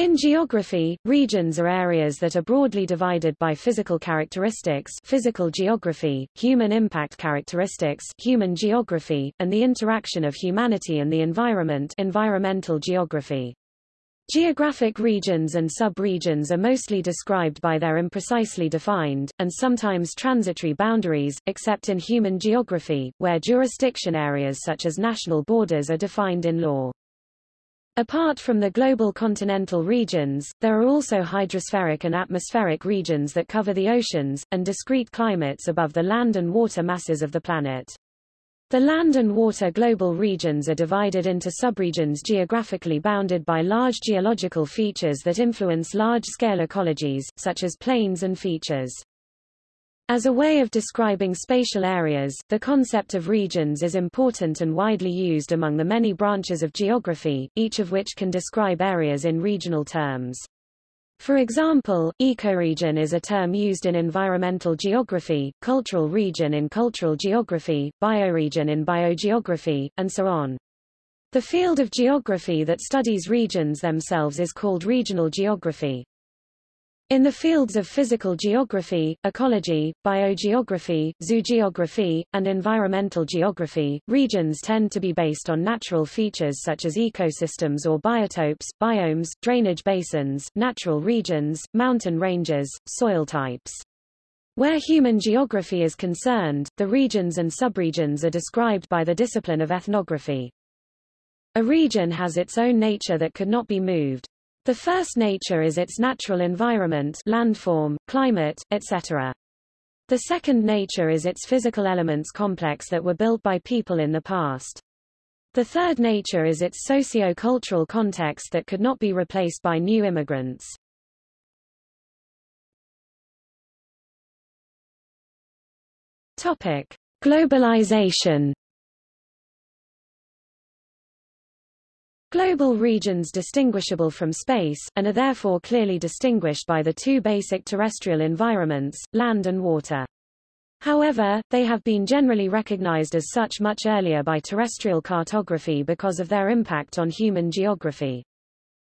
In geography, regions are areas that are broadly divided by physical characteristics physical geography, human impact characteristics human geography, and the interaction of humanity and the environment environmental geography. Geographic regions and sub-regions are mostly described by their imprecisely defined, and sometimes transitory boundaries, except in human geography, where jurisdiction areas such as national borders are defined in law. Apart from the global continental regions, there are also hydrospheric and atmospheric regions that cover the oceans, and discrete climates above the land and water masses of the planet. The land and water global regions are divided into subregions geographically bounded by large geological features that influence large-scale ecologies, such as plains and features. As a way of describing spatial areas, the concept of regions is important and widely used among the many branches of geography, each of which can describe areas in regional terms. For example, ecoregion is a term used in environmental geography, cultural region in cultural geography, bioregion in biogeography, and so on. The field of geography that studies regions themselves is called regional geography. In the fields of physical geography, ecology, biogeography, zoogeography, and environmental geography, regions tend to be based on natural features such as ecosystems or biotopes, biomes, drainage basins, natural regions, mountain ranges, soil types. Where human geography is concerned, the regions and subregions are described by the discipline of ethnography. A region has its own nature that could not be moved, the first nature is its natural environment landform, climate, etc. The second nature is its physical elements complex that were built by people in the past. The third nature is its socio-cultural context that could not be replaced by new immigrants. Topic: Globalization Global regions distinguishable from space, and are therefore clearly distinguished by the two basic terrestrial environments, land and water. However, they have been generally recognized as such much earlier by terrestrial cartography because of their impact on human geography.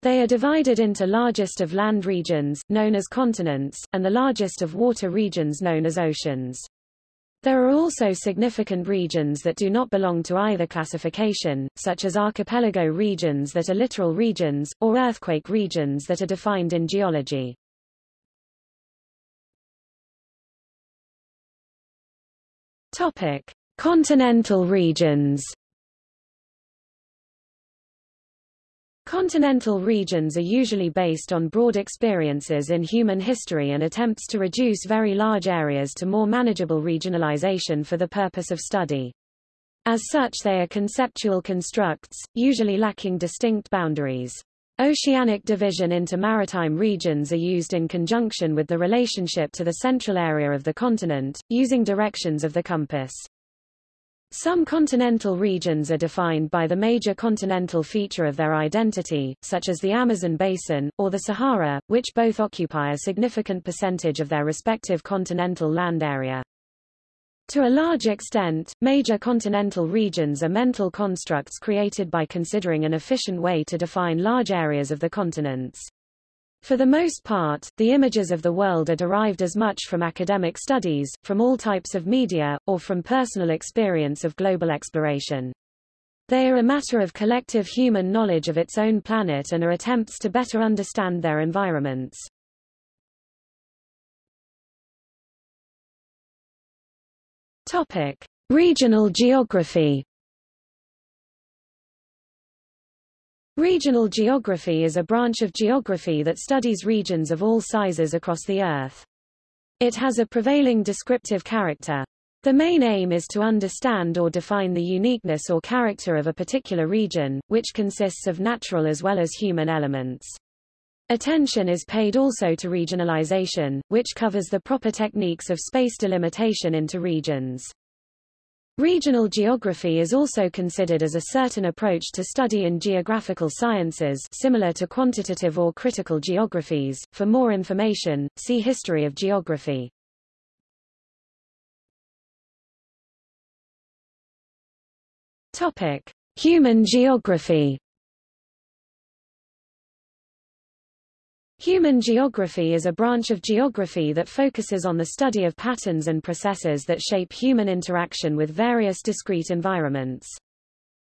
They are divided into largest of land regions, known as continents, and the largest of water regions known as oceans. There are also significant regions that do not belong to either classification, such as archipelago regions that are littoral regions, or earthquake regions that are defined in geology. Topic: Continental regions. Continental regions are usually based on broad experiences in human history and attempts to reduce very large areas to more manageable regionalization for the purpose of study. As such they are conceptual constructs, usually lacking distinct boundaries. Oceanic division into maritime regions are used in conjunction with the relationship to the central area of the continent, using directions of the compass. Some continental regions are defined by the major continental feature of their identity, such as the Amazon basin, or the Sahara, which both occupy a significant percentage of their respective continental land area. To a large extent, major continental regions are mental constructs created by considering an efficient way to define large areas of the continents. For the most part, the images of the world are derived as much from academic studies, from all types of media, or from personal experience of global exploration. They are a matter of collective human knowledge of its own planet and are attempts to better understand their environments. Topic: Regional geography. Regional geography is a branch of geography that studies regions of all sizes across the Earth. It has a prevailing descriptive character. The main aim is to understand or define the uniqueness or character of a particular region, which consists of natural as well as human elements. Attention is paid also to regionalization, which covers the proper techniques of space delimitation into regions. Regional geography is also considered as a certain approach to study in geographical sciences similar to quantitative or critical geographies. For more information, see History of geography. Topic: Human geography Human geography is a branch of geography that focuses on the study of patterns and processes that shape human interaction with various discrete environments.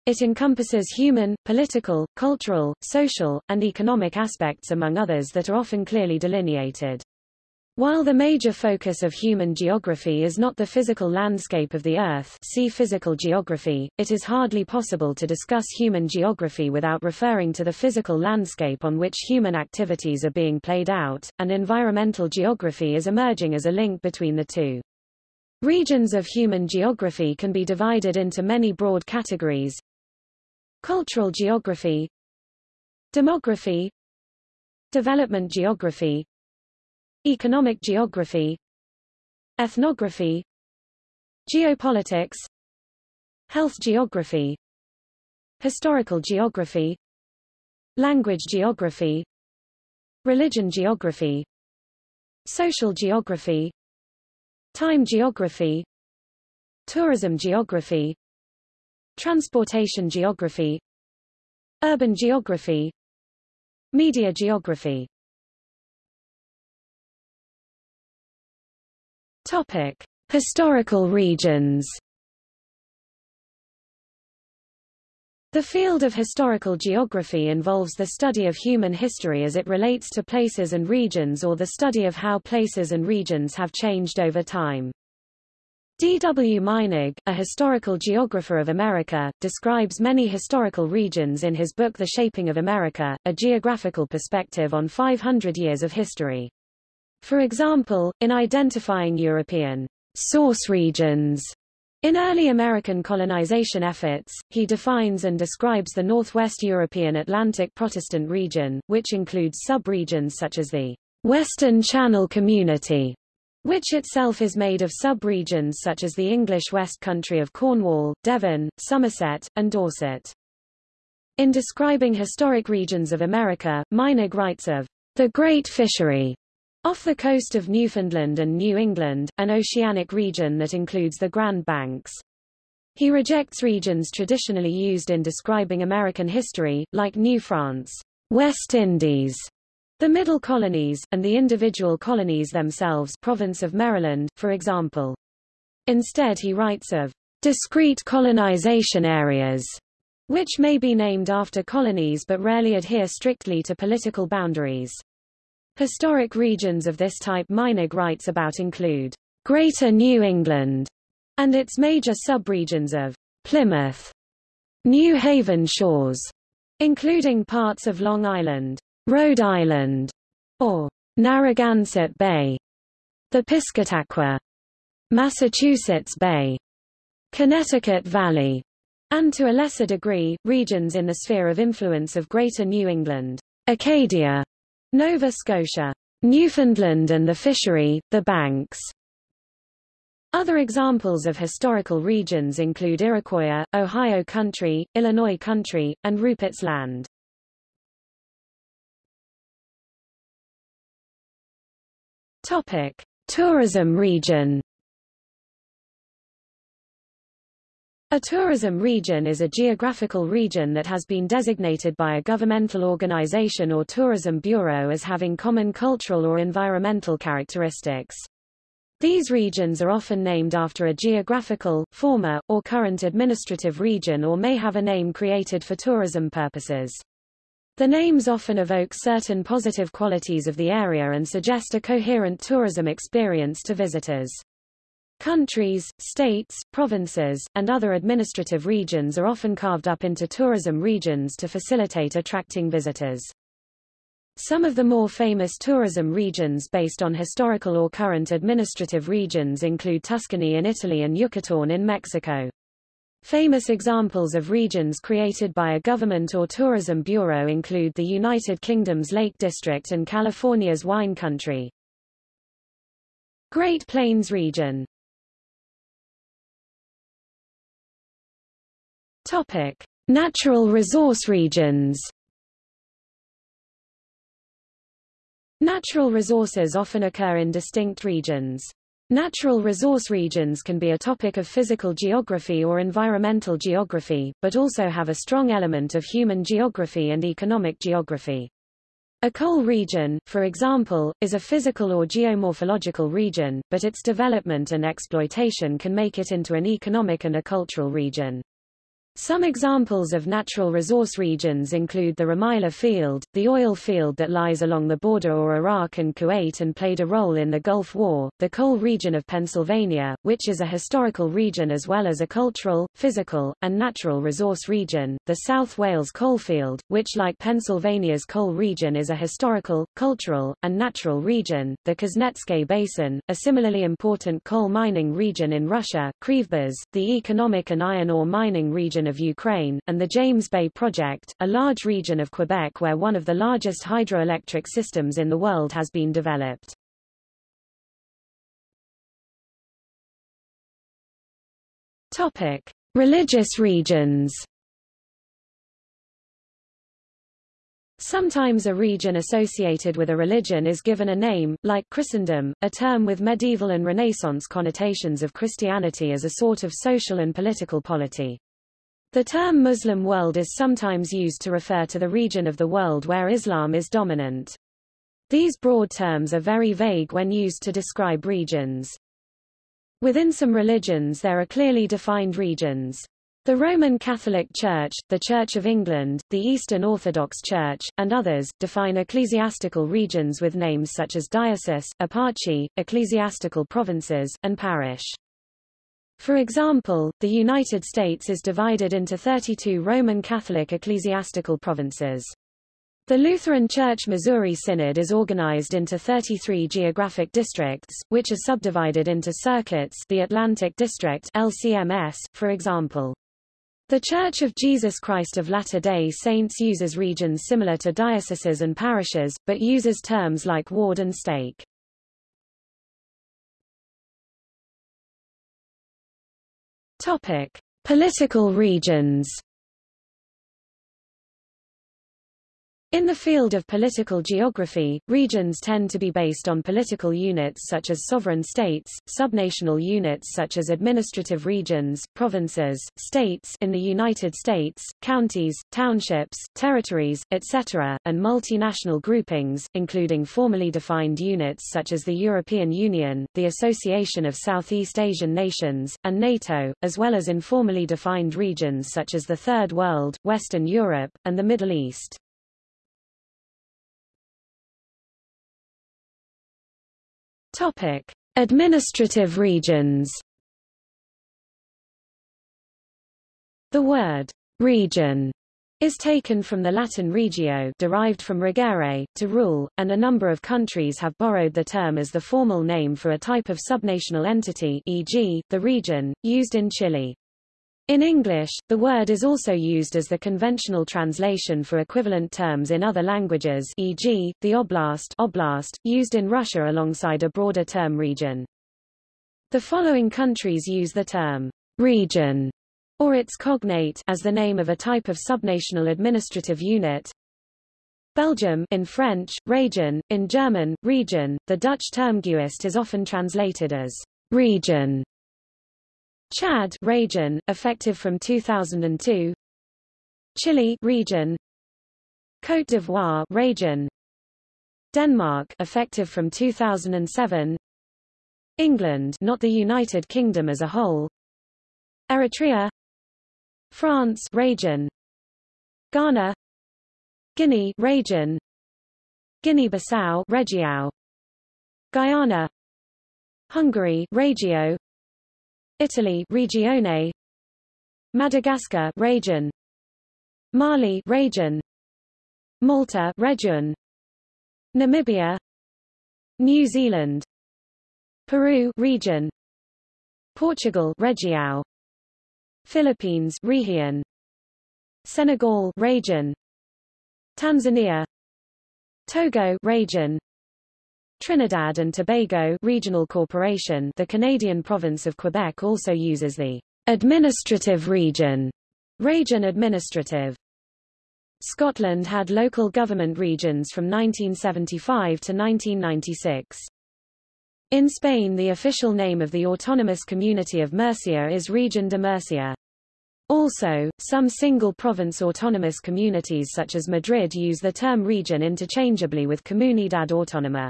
It encompasses human, political, cultural, social, and economic aspects among others that are often clearly delineated. While the major focus of human geography is not the physical landscape of the Earth see physical geography, it is hardly possible to discuss human geography without referring to the physical landscape on which human activities are being played out, and environmental geography is emerging as a link between the two. Regions of human geography can be divided into many broad categories. Cultural geography Demography Development geography Economic geography Ethnography Geopolitics Health geography Historical geography Language geography Religion geography Social geography Time geography Tourism geography Transportation geography Urban geography Media geography Topic: Historical regions. The field of historical geography involves the study of human history as it relates to places and regions or the study of how places and regions have changed over time. D. W. Meinig, a historical geographer of America, describes many historical regions in his book The Shaping of America, a geographical perspective on 500 years of history. For example, in identifying European source regions in early American colonization efforts, he defines and describes the Northwest European Atlantic Protestant region, which includes sub-regions such as the Western Channel Community, which itself is made of sub-regions such as the English West Country of Cornwall, Devon, Somerset, and Dorset. In describing historic regions of America, Meinig writes of the Great Fishery off the coast of Newfoundland and New England, an oceanic region that includes the Grand Banks. He rejects regions traditionally used in describing American history, like New France, West Indies, the Middle Colonies, and the individual colonies themselves province of Maryland, for example. Instead he writes of discrete colonization areas, which may be named after colonies but rarely adhere strictly to political boundaries. Historic regions of this type Meinig writes about include Greater New England and its major subregions of Plymouth, New Haven shores, including parts of Long Island, Rhode Island, or Narragansett Bay, the Piscataqua, Massachusetts Bay, Connecticut Valley, and to a lesser degree, regions in the sphere of influence of Greater New England, Acadia, Nova Scotia, Newfoundland and the Fishery, the Banks. Other examples of historical regions include Iroquois, Ohio Country, Illinois Country, and Rupert's Land. Topic: Tourism region. A tourism region is a geographical region that has been designated by a governmental organization or tourism bureau as having common cultural or environmental characteristics. These regions are often named after a geographical, former, or current administrative region or may have a name created for tourism purposes. The names often evoke certain positive qualities of the area and suggest a coherent tourism experience to visitors. Countries, states, provinces, and other administrative regions are often carved up into tourism regions to facilitate attracting visitors. Some of the more famous tourism regions based on historical or current administrative regions include Tuscany in Italy and Yucatán in Mexico. Famous examples of regions created by a government or tourism bureau include the United Kingdom's Lake District and California's wine country. Great Plains region Topic: Natural resource regions. Natural resources often occur in distinct regions. Natural resource regions can be a topic of physical geography or environmental geography, but also have a strong element of human geography and economic geography. A coal region, for example, is a physical or geomorphological region, but its development and exploitation can make it into an economic and a cultural region. Some examples of natural resource regions include the Rumaila Field, the oil field that lies along the border of Iraq and Kuwait and played a role in the Gulf War, the coal region of Pennsylvania, which is a historical region as well as a cultural, physical, and natural resource region, the South Wales coalfield, which like Pennsylvania's coal region is a historical, cultural, and natural region, the Kuznetsk Basin, a similarly important coal mining region in Russia, Krivbass, the economic and iron ore mining region of Ukraine, and the James Bay Project, a large region of Quebec where one of the largest hydroelectric systems in the world has been developed. Topic: Religious regions. Sometimes a region associated with a religion is given a name, like Christendom, a term with medieval and Renaissance connotations of Christianity as a sort of social and political polity. The term Muslim world is sometimes used to refer to the region of the world where Islam is dominant. These broad terms are very vague when used to describe regions. Within some religions there are clearly defined regions. The Roman Catholic Church, the Church of England, the Eastern Orthodox Church, and others, define ecclesiastical regions with names such as diocese, eparchy, ecclesiastical provinces, and parish. For example, the United States is divided into 32 Roman Catholic ecclesiastical provinces. The Lutheran Church Missouri Synod is organized into 33 geographic districts, which are subdivided into circuits the Atlantic District LCMS, for example. The Church of Jesus Christ of Latter-day Saints uses regions similar to dioceses and parishes, but uses terms like ward and stake. Topic: Political regions. In the field of political geography, regions tend to be based on political units such as sovereign states, subnational units such as administrative regions, provinces, states in the United States, counties, townships, territories, etc., and multinational groupings, including formally defined units such as the European Union, the Association of Southeast Asian Nations, and NATO, as well as informally defined regions such as the Third World, Western Europe, and the Middle East. Topic: Administrative regions. The word region is taken from the Latin regio derived from regere, to rule, and a number of countries have borrowed the term as the formal name for a type of subnational entity e.g., the region, used in Chile. In English, the word is also used as the conventional translation for equivalent terms in other languages e.g., the oblast, oblast used in Russia alongside a broader term region. The following countries use the term region or its cognate as the name of a type of subnational administrative unit. Belgium in French, region, in German, region, the Dutch term Gewest is often translated as region Chad region, effective from 2002. Chile region. Côte d'Ivoire region. Denmark effective from 2007. England, not the United Kingdom as a whole. Eritrea. France region. Ghana. Guinea region. Guinea-Bissau Região. Guyana. Hungary Regio Italy Regione. Madagascar region. Mali region. Malta region. Namibia. New Zealand. Peru region. Portugal Região. Philippines region Senegal region. Tanzania. Togo region Trinidad and Tobago Regional Corporation the Canadian province of Quebec also uses the administrative region region administrative Scotland had local government regions from 1975 to 1996. In Spain the official name of the autonomous community of Murcia is Región de Murcia. Also, some single-province autonomous communities such as Madrid use the term region interchangeably with Comunidad Autónoma.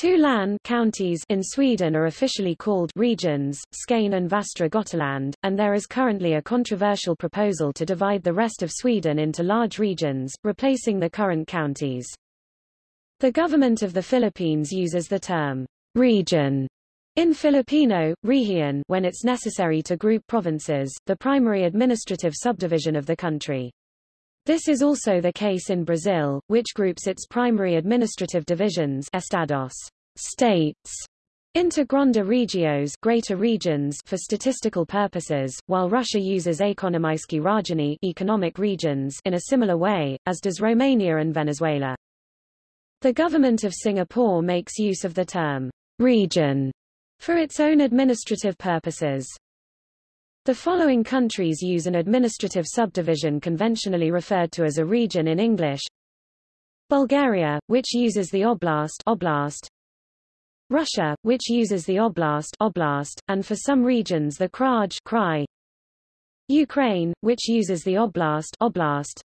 Two län counties in Sweden are officially called regions, Skane and Västra Götaland, and there is currently a controversial proposal to divide the rest of Sweden into large regions, replacing the current counties. The government of the Philippines uses the term region in Filipino, rehiyon when it's necessary to group provinces, the primary administrative subdivision of the country. This is also the case in Brazil, which groups its primary administrative divisions estados, states, into Grande Regiões greater regions for statistical purposes, while Russia uses Ekonomijske regiony economic regions in a similar way, as does Romania and Venezuela. The government of Singapore makes use of the term region for its own administrative purposes. The following countries use an administrative subdivision conventionally referred to as a region in English. Bulgaria, which uses the oblast, oblast. Russia, which uses the oblast, oblast, and for some regions the kraj, krai. Ukraine, which uses the oblast, oblast.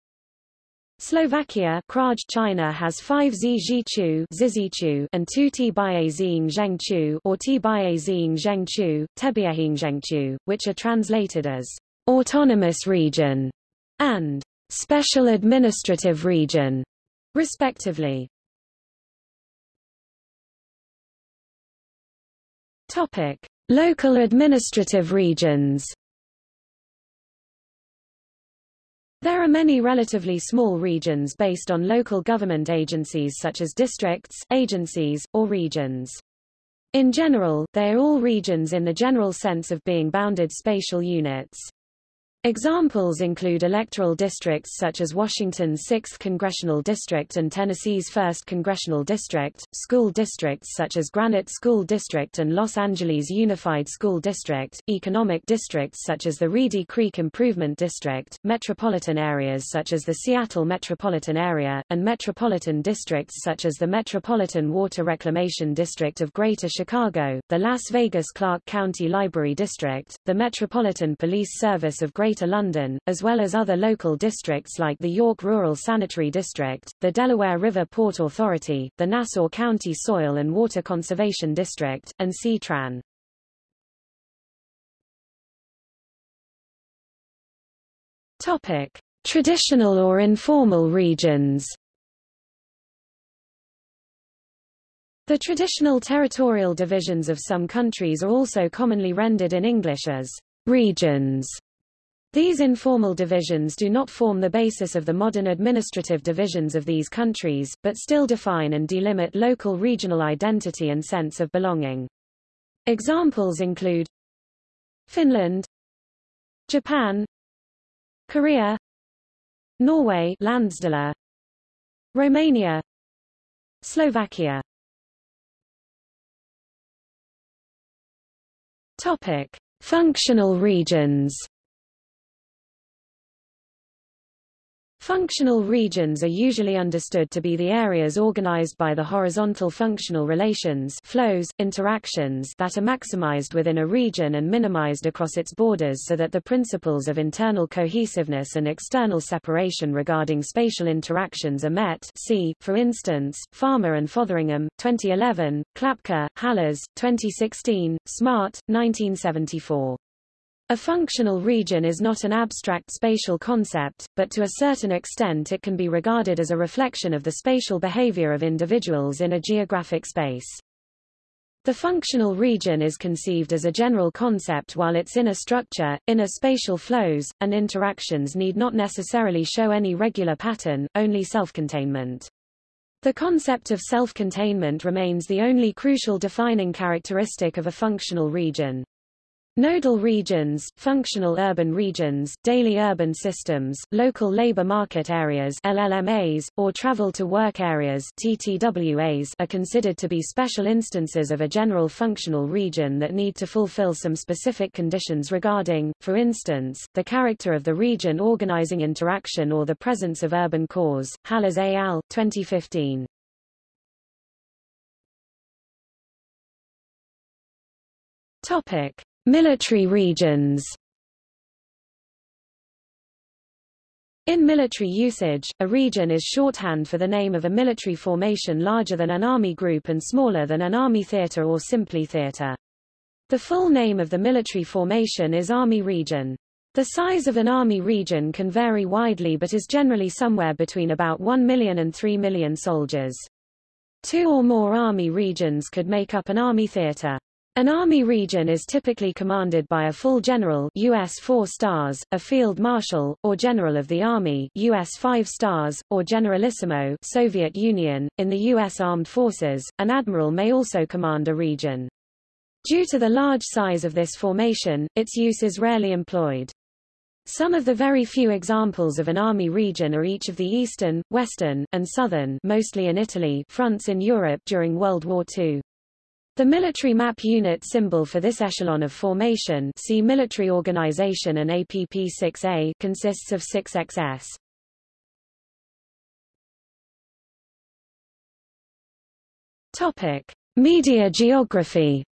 Slovakia Kraj China has 5 Zizhiqu Zizichu and 2 Tibaizing Zhengchu or Tibaizing Zhengchu, Tebiahing which are translated as autonomous region and special administrative region, respectively. Topic: Local administrative regions. There are many relatively small regions based on local government agencies such as districts, agencies, or regions. In general, they are all regions in the general sense of being bounded spatial units. Examples include electoral districts such as Washington's 6th Congressional District and Tennessee's 1st Congressional District, school districts such as Granite School District and Los Angeles Unified School District, economic districts such as the Reedy Creek Improvement District, metropolitan areas such as the Seattle Metropolitan Area, and metropolitan districts such as the Metropolitan Water Reclamation District of Greater Chicago, the Las Vegas Clark County Library District, the Metropolitan Police Service of Greater Greater London, as well as other local districts like the York Rural Sanitary District, the Delaware River Port Authority, the Nassau County Soil and Water Conservation District, and CTRAN. Topic: Traditional or informal regions. The traditional territorial divisions of some countries are also commonly rendered in English as regions. These informal divisions do not form the basis of the modern administrative divisions of these countries, but still define and delimit local regional identity and sense of belonging. Examples include Finland, Japan, Korea, Norway Romania, Slovakia. Topic: Functional regions. Functional regions are usually understood to be the areas organized by the horizontal functional relations flows, interactions that are maximized within a region and minimized across its borders so that the principles of internal cohesiveness and external separation regarding spatial interactions are met see, for instance, Farmer and Fotheringham, 2011, Klapka, Halas, 2016, Smart, 1974. A functional region is not an abstract spatial concept, but to a certain extent it can be regarded as a reflection of the spatial behavior of individuals in a geographic space. The functional region is conceived as a general concept while its inner structure, inner spatial flows, and interactions need not necessarily show any regular pattern, only self-containment. The concept of self-containment remains the only crucial defining characteristic of a functional region. Nodal regions, functional urban regions, daily urban systems, local labor market areas LLMAs, or travel to work areas TTWAs are considered to be special instances of a general functional region that need to fulfill some specific conditions regarding, for instance, the character of the region organizing interaction or the presence of urban cores. Halas et al., 2015. Topic. Military regions In military usage, a region is shorthand for the name of a military formation larger than an army group and smaller than an army theater or simply theater. The full name of the military formation is Army Region. The size of an army region can vary widely but is generally somewhere between about 1 million and 3 million soldiers. Two or more army regions could make up an army theater. An army region is typically commanded by a full general US 4 stars, a field marshal, or general of the army US 5 stars, or generalissimo Soviet Union. In the US Armed Forces, an admiral may also command a region. Due to the large size of this formation, its use is rarely employed. Some of the very few examples of an army region are each of the eastern, western, and southern mostly in Italy fronts in Europe during World War II. The military map unit symbol for this echelon of formation see military organization and APP-6A consists of 6XS. Topic: Media geography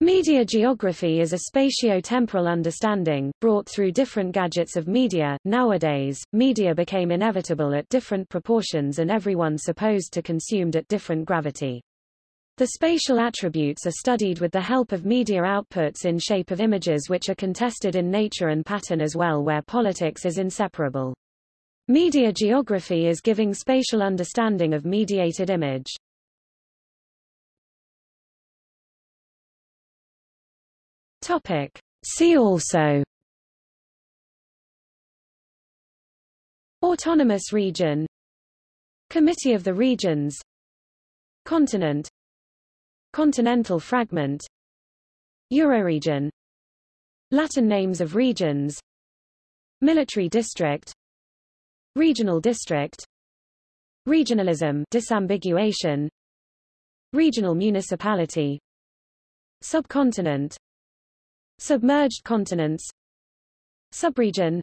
Media geography is a spatio-temporal understanding, brought through different gadgets of media. Nowadays, media became inevitable at different proportions and everyone supposed to consumed at different gravity. The spatial attributes are studied with the help of media outputs in shape of images which are contested in nature and pattern as well where politics is inseparable. Media geography is giving spatial understanding of mediated image. Topic. See also. Autonomous region. Committee of the Regions. Continent. Continental fragment. Euroregion. Latin names of regions. Military district. Regional district. Regionalism disambiguation. Regional municipality. Subcontinent Submerged continents. Subregion.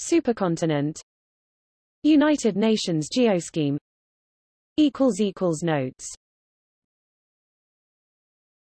Supercontinent. United Nations Geoscheme. Notes